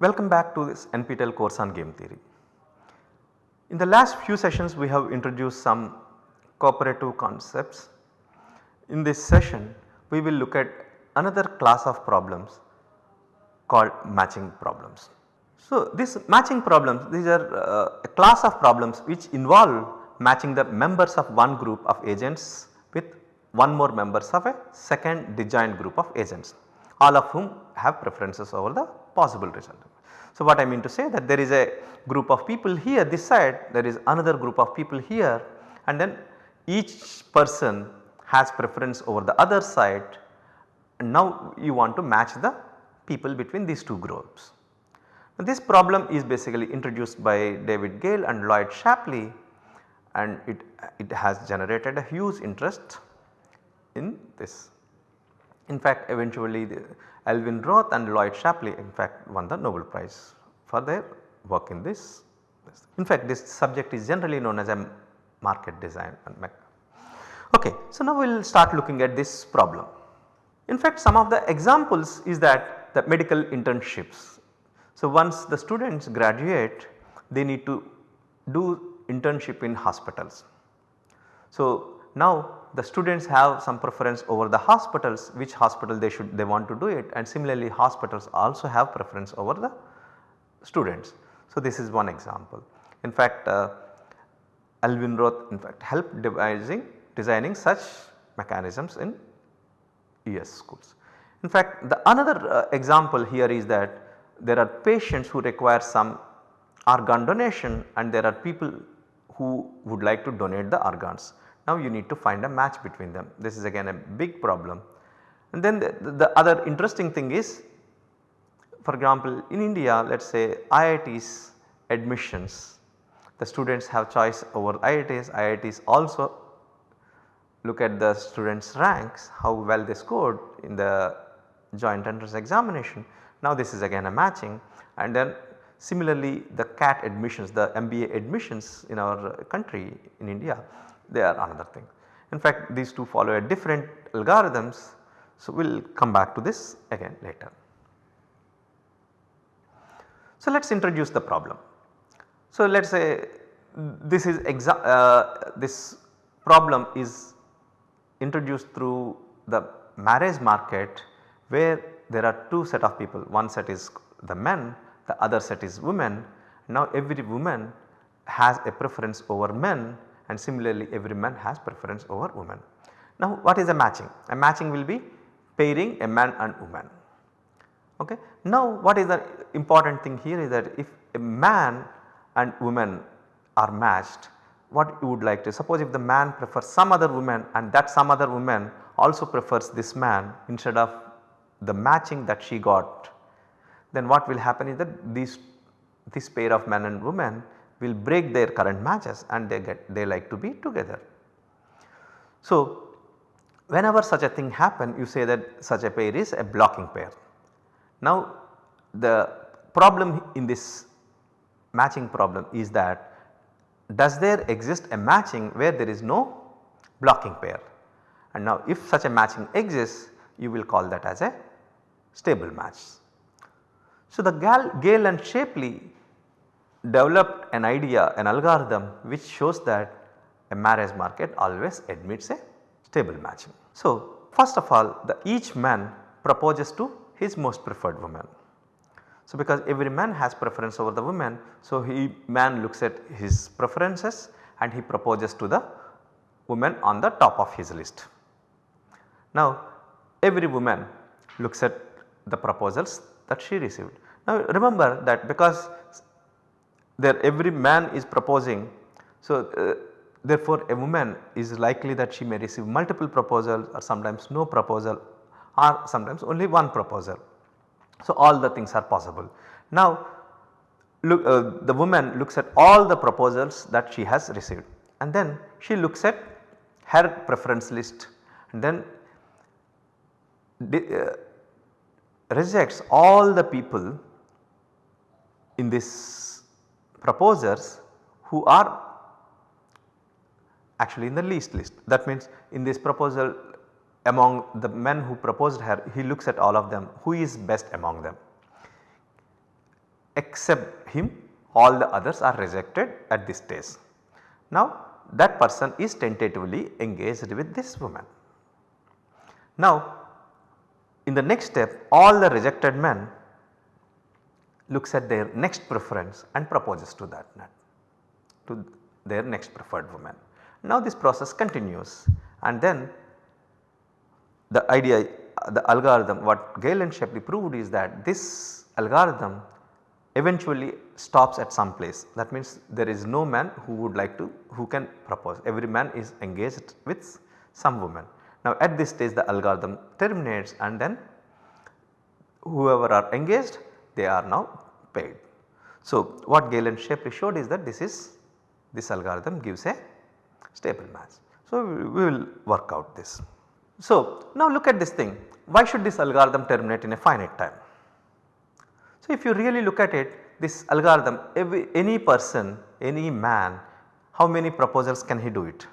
Welcome back to this NPTEL course on game theory. In the last few sessions we have introduced some cooperative concepts. In this session we will look at another class of problems called matching problems. So, these matching problems these are uh, a class of problems which involve matching the members of one group of agents with one more members of a second disjoint group of agents all of whom have preferences over the possible result. So, what I mean to say that there is a group of people here this side there is another group of people here and then each person has preference over the other side and now you want to match the people between these two groups. Now, this problem is basically introduced by David Gale and Lloyd Shapley and it, it has generated a huge interest in this. In fact eventually Alvin Roth and Lloyd Shapley in fact won the Nobel Prize for their work in this. In fact this subject is generally known as a market design Okay, so now we will start looking at this problem. In fact some of the examples is that the medical internships. So once the students graduate they need to do internship in hospitals. So now the students have some preference over the hospitals which hospital they should they want to do it and similarly hospitals also have preference over the students. So this is one example. In fact uh, Alvin Roth in fact helped devising designing such mechanisms in US schools. In fact the another uh, example here is that there are patients who require some organ donation and there are people who would like to donate the organs. Now you need to find a match between them this is again a big problem. And then the, the other interesting thing is for example in India let us say IIT's admissions the students have choice over IITs, IITs also look at the students ranks how well they scored in the joint entrance examination. Now this is again a matching and then similarly the CAT admissions the MBA admissions in our country in India they are another thing. In fact these two follow a different algorithms so we will come back to this again later. So let us introduce the problem. So let us say this is uh, this problem is introduced through the marriage market where there are two set of people one set is the men the other set is women. Now every woman has a preference over men and similarly every man has preference over woman. Now what is a matching? A matching will be pairing a man and woman. Okay. Now what is the important thing here is that if a man and woman are matched what you would like to suppose if the man prefers some other woman and that some other woman also prefers this man instead of the matching that she got then what will happen is that these this pair of man and woman will break their current matches and they get they like to be together. So whenever such a thing happen you say that such a pair is a blocking pair. Now the problem in this matching problem is that does there exist a matching where there is no blocking pair and now if such a matching exists you will call that as a stable match. So the Gale and Shapley developed an idea an algorithm which shows that a marriage market always admits a stable matching. So first of all the each man proposes to his most preferred woman. So because every man has preference over the woman so he man looks at his preferences and he proposes to the woman on the top of his list. Now every woman looks at the proposals that she received. Now remember that because there every man is proposing. So, uh, therefore, a woman is likely that she may receive multiple proposals or sometimes no proposal or sometimes only one proposal. So, all the things are possible. Now, look uh, the woman looks at all the proposals that she has received and then she looks at her preference list and then uh, rejects all the people in this proposers who are actually in the least list. That means in this proposal among the men who proposed her he looks at all of them who is best among them. except him all the others are rejected at this stage. Now that person is tentatively engaged with this woman. Now in the next step all the rejected men looks at their next preference and proposes to that to their next preferred woman. Now this process continues and then the idea the algorithm what Gale and Shapley proved is that this algorithm eventually stops at some place that means there is no man who would like to who can propose every man is engaged with some woman. Now at this stage the algorithm terminates and then whoever are engaged they are now paired. So what Gale and Shapley showed is that this is this algorithm gives a stable match. So we will work out this. So now look at this thing why should this algorithm terminate in a finite time? So if you really look at it this algorithm every, any person any man how many proposals can he do it?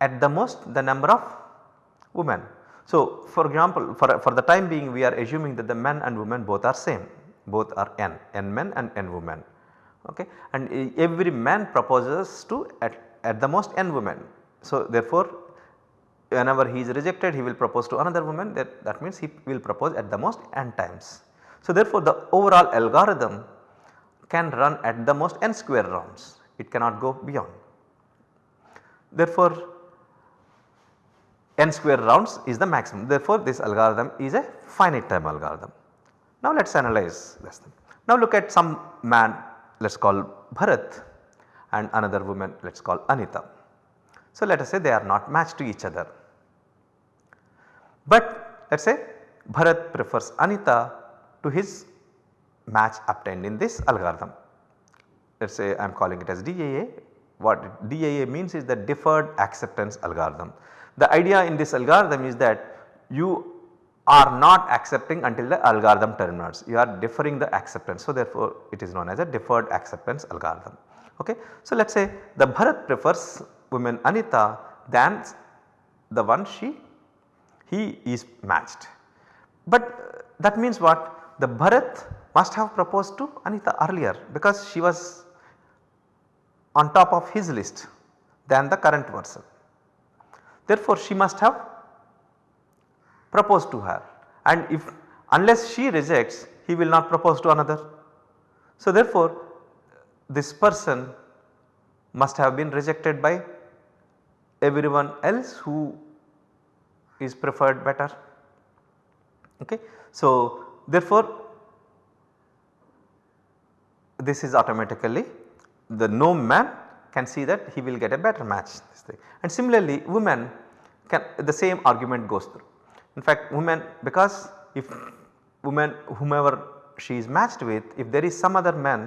At the most the number of women. So for example for, for the time being we are assuming that the men and women both are same both are n, n men and n women okay and every man proposes to at, at the most n women. So therefore whenever he is rejected he will propose to another woman that, that means he will propose at the most n times. So therefore the overall algorithm can run at the most n square rounds it cannot go beyond. Therefore n square rounds is the maximum therefore this algorithm is a finite time algorithm. Now let us analyze this thing. Now look at some man let us call Bharat and another woman let us call Anita. So let us say they are not matched to each other. But let us say Bharat prefers Anita to his match obtained in this algorithm. Let us say I am calling it as DAA. What DAA means is the deferred acceptance algorithm. The idea in this algorithm is that you are not accepting until the algorithm terminates. You are deferring the acceptance. So, therefore, it is known as a deferred acceptance algorithm. Okay. So, let us say the Bharat prefers woman Anita than the one she he is matched. But that means what the Bharat must have proposed to Anita earlier because she was on top of his list than the current person. Therefore, she must have propose to her and if unless she rejects he will not propose to another. So therefore this person must have been rejected by everyone else who is preferred better. Okay. So therefore this is automatically the no man can see that he will get a better match and similarly women can the same argument goes through. In fact women because if woman whomever she is matched with if there is some other man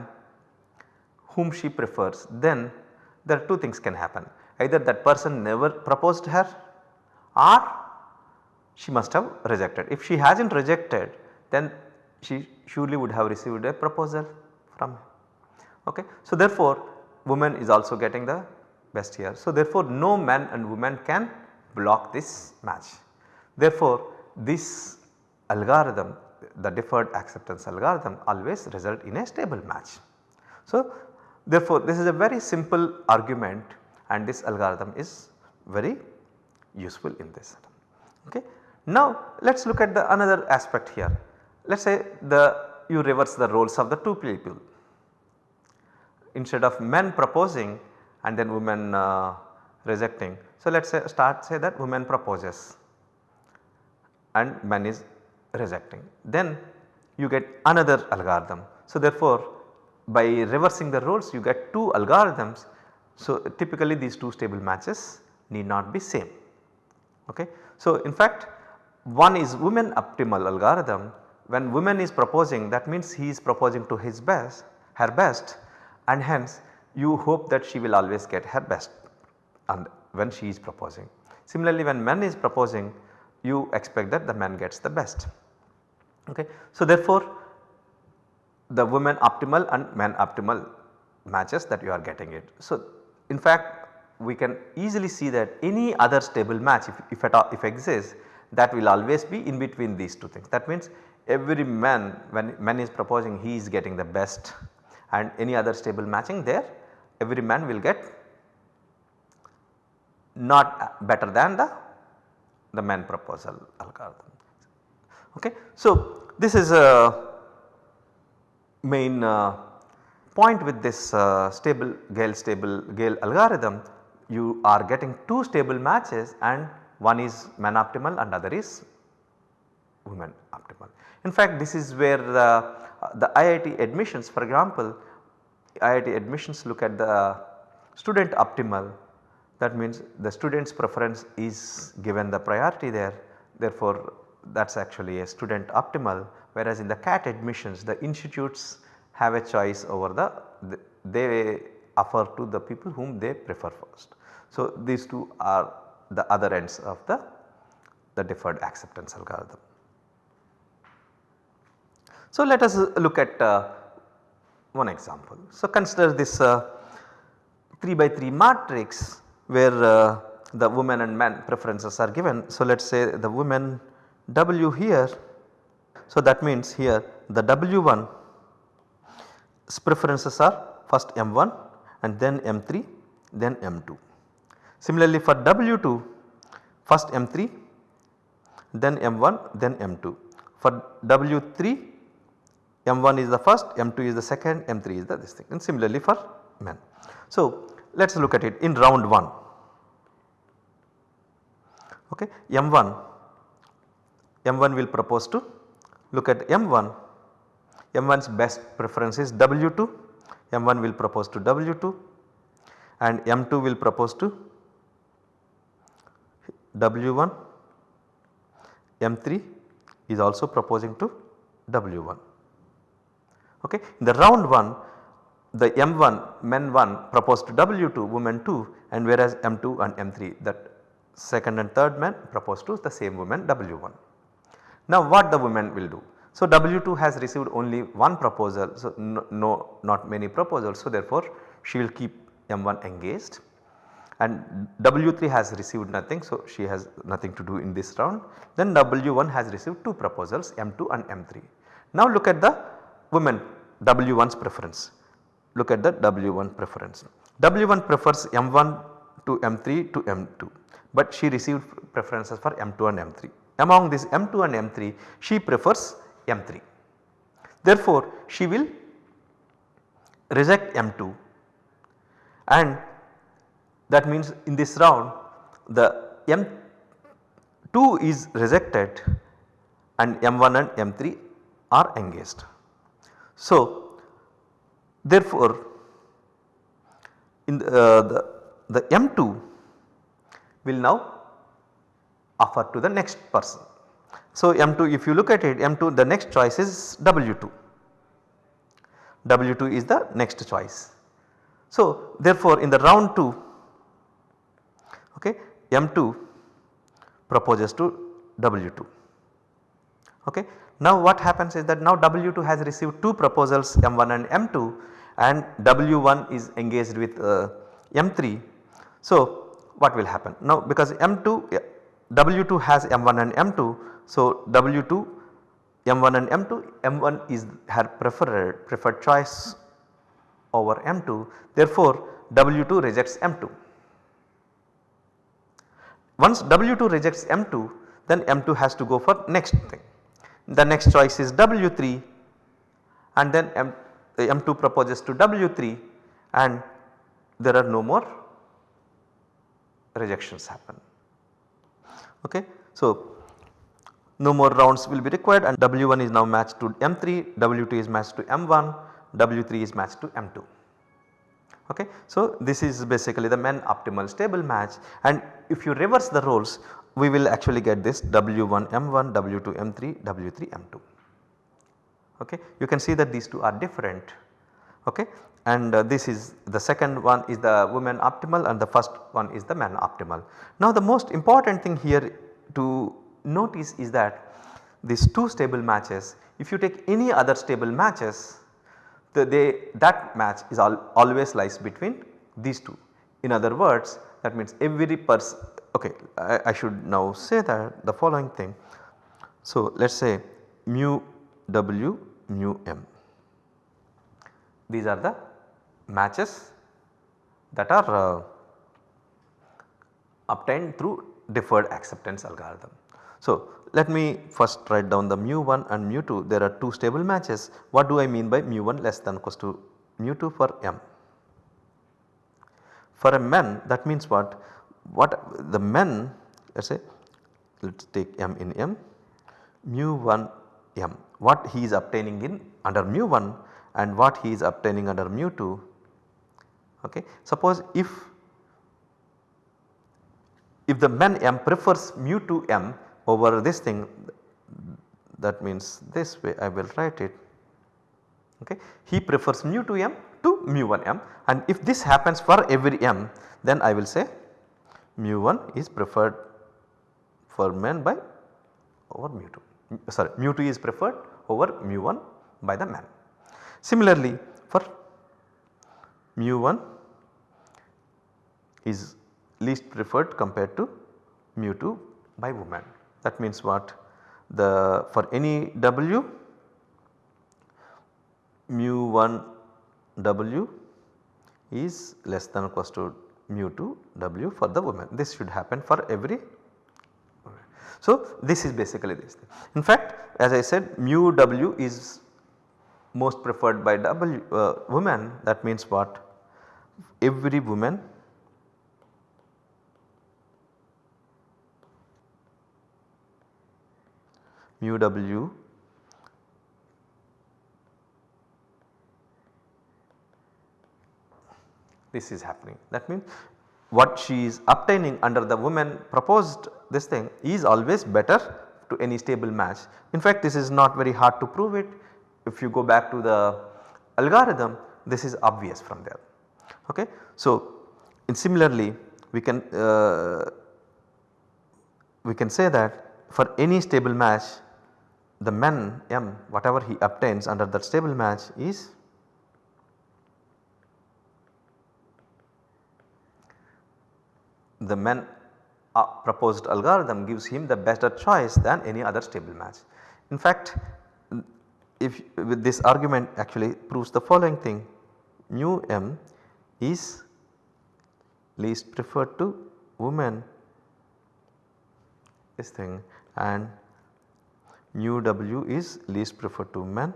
whom she prefers then there are two things can happen either that person never proposed her or she must have rejected. If she has not rejected then she surely would have received a proposal from him. Okay. So therefore woman is also getting the best here. So therefore no man and woman can block this match. Therefore, this algorithm the deferred acceptance algorithm always result in a stable match. So, therefore, this is a very simple argument and this algorithm is very useful in this. Okay. Now, let us look at the another aspect here. Let us say the you reverse the roles of the two people. Instead of men proposing and then women uh, rejecting. So, let us say start say that women proposes and man is rejecting. Then you get another algorithm. So therefore by reversing the roles you get two algorithms. So typically these two stable matches need not be same. Okay. So in fact one is woman optimal algorithm when woman is proposing that means he is proposing to his best her best and hence you hope that she will always get her best and when she is proposing. Similarly when man is proposing you expect that the man gets the best. Okay. So therefore the woman optimal and man optimal matches that you are getting it. So in fact we can easily see that any other stable match if, if at all if exists that will always be in between these two things. That means every man when man is proposing he is getting the best and any other stable matching there every man will get not better than the, the man proposal algorithm. Okay. So, this is a main uh, point with this uh, stable Gale stable Gale algorithm you are getting 2 stable matches and one is man optimal and other is women optimal. In fact, this is where the, the IIT admissions for example, IIT admissions look at the student optimal that means the student's preference is given the priority there therefore that is actually a student optimal whereas in the CAT admissions the institutes have a choice over the, the they offer to the people whom they prefer first. So, these two are the other ends of the, the deferred acceptance algorithm. So, let us look at uh, one example. So, consider this uh, 3 by 3 matrix where uh, the women and men preferences are given. So, let us say the women W here. So, that means here the W1 preferences are first M1 and then M3 then M2. Similarly, for W2 first M3 then M1 then M2. For W3 M1 is the first, M2 is the second, M3 is the this thing and similarly for men. So, let us look at it in round 1. Okay. M1, M1 will propose to look at M1, M1's best preference is W2, M1 will propose to W2 and M2 will propose to W1, M3 is also proposing to W1. Okay. In the round 1 the M1 men 1 proposed to W2 women 2 and whereas M2 and M3 that second and third men propose to the same woman W1. Now what the women will do? So W2 has received only one proposal so no, no not many proposals so therefore she will keep M1 engaged and W3 has received nothing so she has nothing to do in this round then W1 has received 2 proposals M2 and M3. Now look at the women W1's preference. Look at the W1 preference. W1 prefers M1 to M3 to M2 but she received preferences for M2 and M3. Among this M2 and M3 she prefers M3. Therefore, she will reject M2 and that means in this round the M2 is rejected and M1 and M3 are engaged. So, therefore, in the, uh, the, the M2 will now offer to the next person. So, M2 if you look at it M2 the next choice is W2, W2 is the next choice. So, therefore, in the round 2 okay, M2 proposes to W2. Okay. Now what happens is that now W2 has received 2 proposals M1 and M2 and W1 is engaged with uh, M3. So what will happen? Now because M2 W2 has M1 and M2 so W2 M1 and M2 M1 is her preferred preferred choice over M2 therefore W2 rejects M2. Once W2 rejects M2 then M2 has to go for next thing the next choice is W3 and then M, M2 proposes to W3 and there are no more rejections happen. Okay. So, no more rounds will be required and W1 is now matched to M3, W2 is matched to M1, W3 is matched to M2. Okay. So, this is basically the men optimal stable match and if you reverse the roles we will actually get this W1 M1, W2 M3, W3 M2. Okay. You can see that these two are different okay. And uh, this is the second one is the woman optimal and the first one is the man optimal. Now the most important thing here to notice is that these two stable matches if you take any other stable matches the they that match is al always lies between these two. In other words that means every person okay I, I, should now say that the following thing. So let us say mu w mu m. These are the matches that are uh, obtained through deferred acceptance algorithm. So, let me first write down the mu 1 and mu 2 there are 2 stable matches. What do I mean by mu 1 less than equals to mu 2 for m? For a men that means what? What the men let us say let us take m in m mu 1 m what he is obtaining in under mu 1 and what he is obtaining under mu 2 okay. Suppose if if the men m prefers mu 2 m over this thing that means this way I will write it okay. He prefers mu 2 m to mu 1 m and if this happens for every m then I will say mu 1 is preferred for men by over mu 2 sorry mu 2 is preferred over mu 1 by the man. Similarly for mu 1 is least preferred compared to mu 2 by woman. That means what the for any W mu 1 W is less than or equals to mu 2 W for the woman. This should happen for every so, this is basically this. In fact, as I said mu W is most preferred by W uh, women that means what every woman mu W this is happening. That means what she is obtaining under the woman proposed this thing is always better to any stable match. In fact, this is not very hard to prove it. If you go back to the algorithm this is obvious from there. Okay. So, similarly we can uh, we can say that for any stable match the men m whatever he obtains under that stable match is the men uh, proposed algorithm gives him the better choice than any other stable match. In fact, if with this argument actually proves the following thing mu m is least preferred to women this thing and mu w is least preferred to men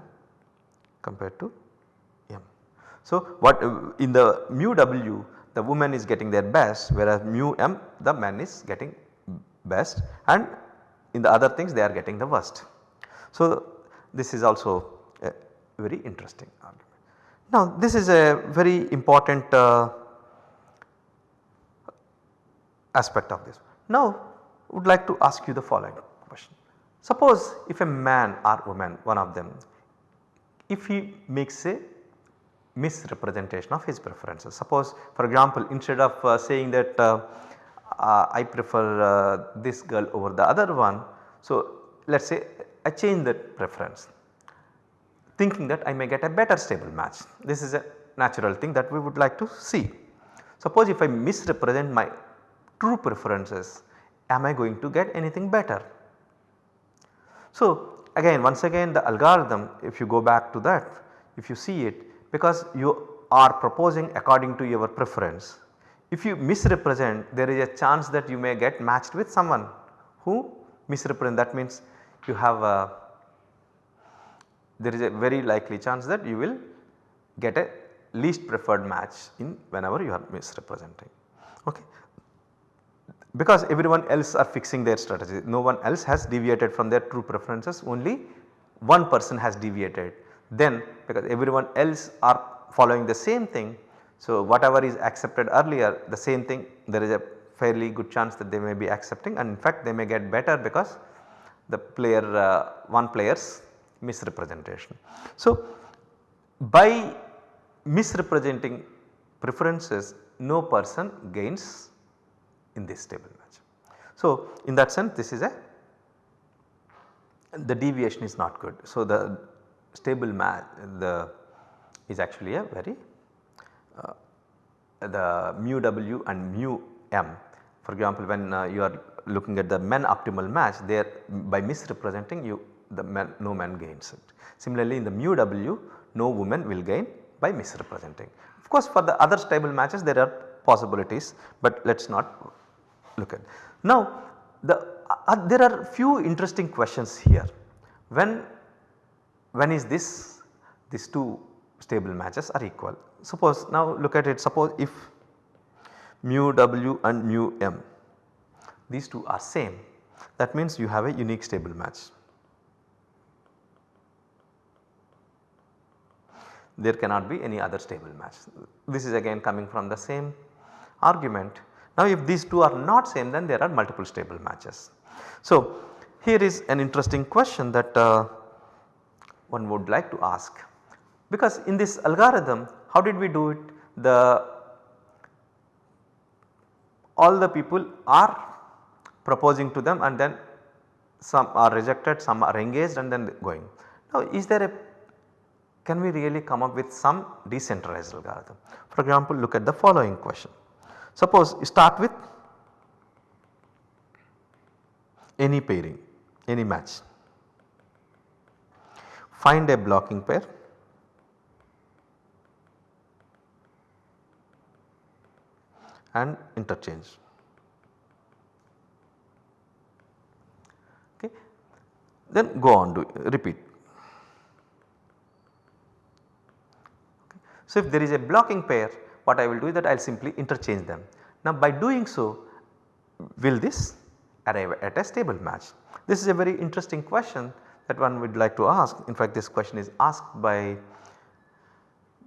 compared to m. So, what in the mu w the woman is getting their best whereas mu m the man is getting best and in the other things they are getting the worst. So, this is also a very interesting argument. Now this is a very important uh, aspect of this. Now would like to ask you the following question. Suppose if a man or woman one of them if he makes a misrepresentation of his preferences. Suppose for example instead of uh, saying that uh, uh, I prefer uh, this girl over the other one. So let us say I change that preference thinking that I may get a better stable match. This is a natural thing that we would like to see. Suppose if I misrepresent my true preferences am I going to get anything better. So again once again the algorithm if you go back to that if you see it because you are proposing according to your preference. If you misrepresent there is a chance that you may get matched with someone who misrepresent that means you have a there is a very likely chance that you will get a least preferred match in whenever you are misrepresenting. Okay. Because everyone else are fixing their strategy no one else has deviated from their true preferences only one person has deviated then because everyone else are following the same thing. So, whatever is accepted earlier the same thing there is a fairly good chance that they may be accepting and in fact they may get better because the player uh, one player's misrepresentation. So, by misrepresenting preferences no person gains in this stable match. So, in that sense this is a the deviation is not good. So, the stable match the is actually a very uh, the mu w and mu m for example when uh, you are looking at the men optimal match there by misrepresenting you the man, no man gains it. Similarly in the mu w no woman will gain by misrepresenting. Of course for the other stable matches there are possibilities but let us not look at. Now the uh, uh, there are few interesting questions here. When when is this these two stable matches are equal. Suppose now look at it suppose if mu w and mu m these two are same that means you have a unique stable match. There cannot be any other stable match. This is again coming from the same argument. Now if these two are not same then there are multiple stable matches. So here is an interesting question that uh, one would like to ask because in this algorithm how did we do it the all the people are proposing to them and then some are rejected, some are engaged and then going. Now is there a can we really come up with some decentralized algorithm? For example look at the following question. Suppose you start with any pairing, any match. Find a blocking pair and interchange. Okay. Then go on to repeat. Okay. So, if there is a blocking pair what I will do is that I will simply interchange them. Now by doing so will this arrive at a stable match. This is a very interesting question that one would like to ask. In fact this question is asked by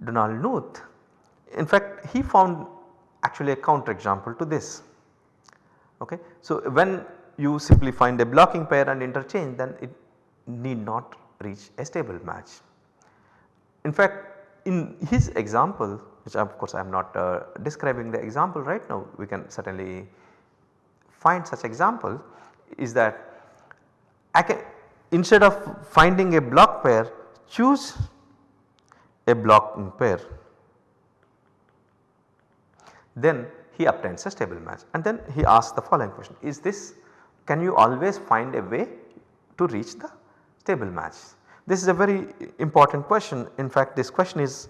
Donald Knuth. In fact he found actually a counter example to this. Okay. So, when you simply find a blocking pair and interchange then it need not reach a stable match. In fact in his example which of course I am not uh, describing the example right now we can certainly find such example is that I can instead of finding a block pair choose a blocking pair. Then he obtains a stable match. And then he asks the following question. Is this can you always find a way to reach the stable match. This is a very important question in fact this question is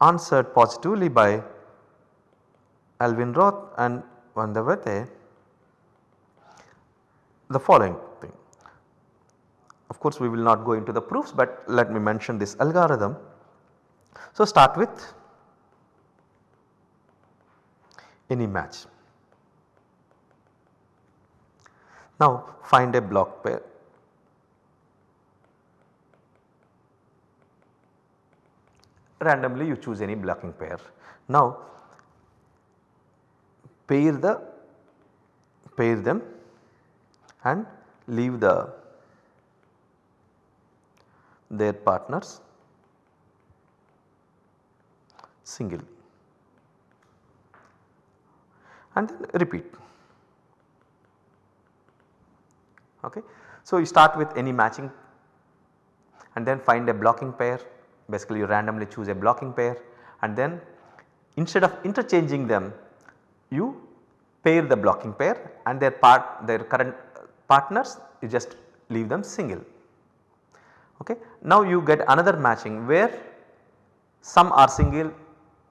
answered positively by Alvin Roth and Vande Vate the following thing. Of course we will not go into the proofs but let me mention this algorithm. So start with any match. Now find a block pair. Randomly you choose any blocking pair. Now pair the pair them and leave the their partners single and then repeat. Okay. So, you start with any matching and then find a blocking pair basically you randomly choose a blocking pair and then instead of interchanging them you pair the blocking pair and their part their current partners you just leave them single. Okay. Now you get another matching where some are single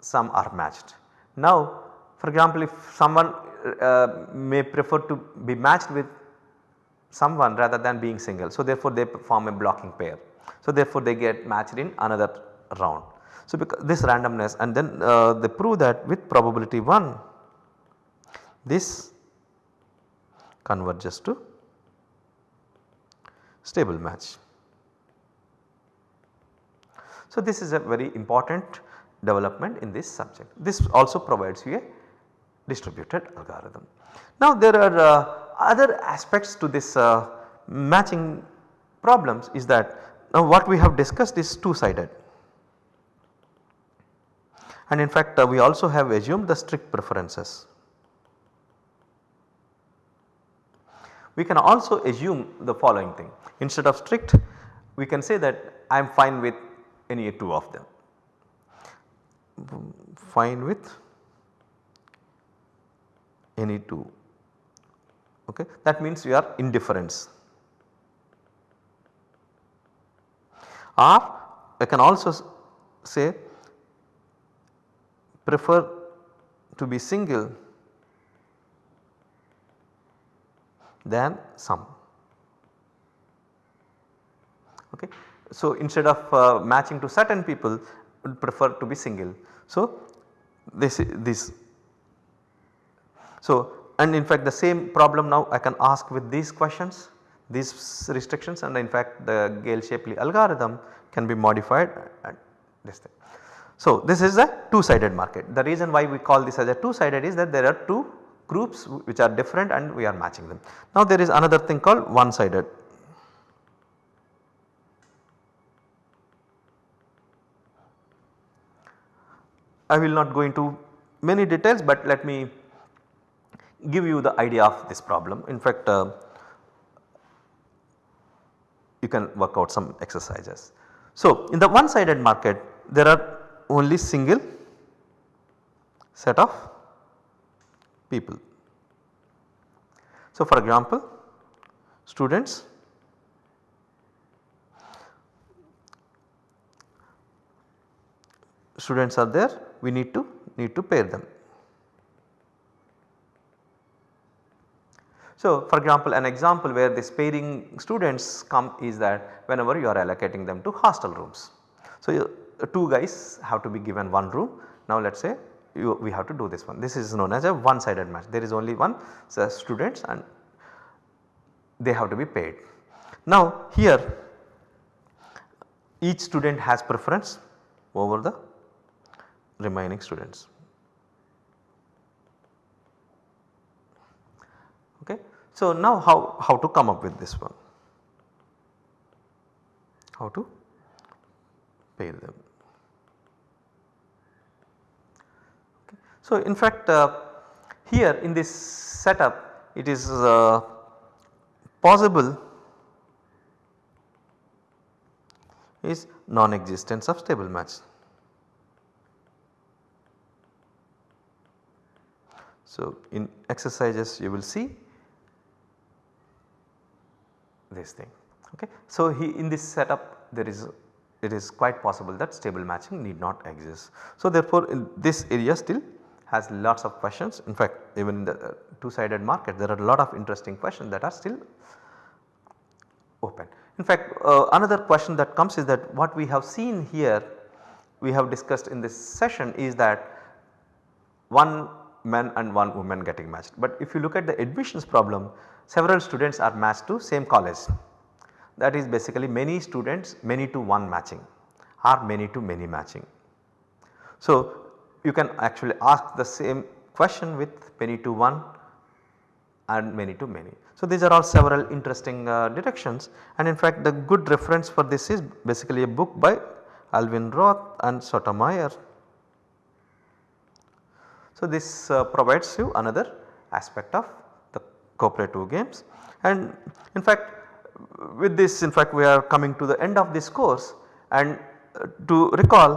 some are matched. Now for example, if someone uh, may prefer to be matched with someone rather than being single. So, therefore, they form a blocking pair. So, therefore, they get matched in another round. So, because this randomness and then uh, they prove that with probability 1 this converges to stable match. So, this is a very important development in this subject. This also provides you a distributed algorithm. Now there are uh, other aspects to this uh, matching problems is that now what we have discussed is two sided and in fact uh, we also have assumed the strict preferences. We can also assume the following thing. Instead of strict we can say that I am fine with any two of them. Fine with any 2 okay? That means we are indifference. Or I can also say prefer to be single than some. Okay. So, instead of uh, matching to certain people would prefer to be single. So, this this so and in fact the same problem now I can ask with these questions these restrictions and in fact the Gale-Shapley algorithm can be modified and this thing. So, this is a two sided market. The reason why we call this as a two sided is that there are two groups which are different and we are matching them. Now there is another thing called one sided. I will not go into many details but let me give you the idea of this problem. In fact, uh, you can work out some exercises. So, in the one sided market there are only single set of people. So, for example students students are there we need to need to pair them. So, for example an example where this pairing students come is that whenever you are allocating them to hostel rooms. So, you, uh, two guys have to be given one room now let us say you, we have to do this one this is known as a one sided match there is only one so uh, students and they have to be paid. Now here each student has preference over the remaining students. Okay. So now how, how to come up with this one? How to pair them? Okay. So in fact uh, here in this setup it is uh, possible is non-existence of stable match. So, in exercises you will see this thing. Okay. So, he in this setup there is it is quite possible that stable matching need not exist. So, therefore, in this area still has lots of questions in fact even in the uh, two sided market there are a lot of interesting questions that are still open. In fact uh, another question that comes is that what we have seen here we have discussed in this session is that one man and one woman getting matched. But if you look at the admissions problem several students are matched to same college that is basically many students many to one matching or many to many matching. So you can actually ask the same question with many to one and many to many. So these are all several interesting uh, directions and in fact the good reference for this is basically a book by Alvin Roth and Sotomayor. So this uh, provides you another aspect of cooperative games and in fact with this in fact we are coming to the end of this course and uh, to recall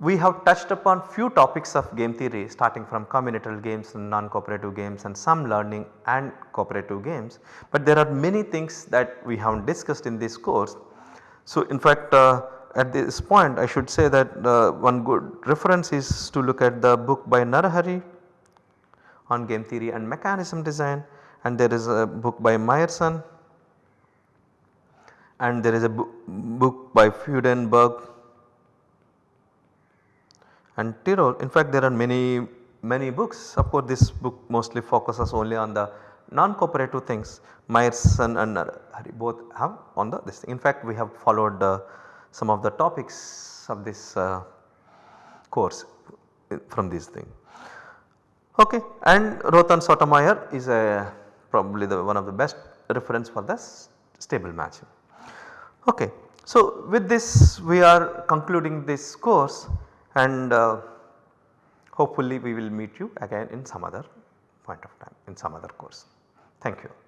we have touched upon few topics of game theory starting from combinatorial games and non-cooperative games and some learning and cooperative games. But there are many things that we have not discussed in this course. So in fact uh, at this point I should say that uh, one good reference is to look at the book by Narahari on game theory and mechanism design and there is a book by Myerson and there is a book by Fudenberg and Tirole. In fact, there are many many books of course this book mostly focuses only on the non-cooperative things Myerson and Hari both have on the this thing. In fact, we have followed uh, some of the topics of this uh, course from this thing. Okay, and Roth and Sotomayor is a probably the one of the best reference for the stable matching. Okay, so with this we are concluding this course and uh, hopefully we will meet you again in some other point of time in some other course. Thank you.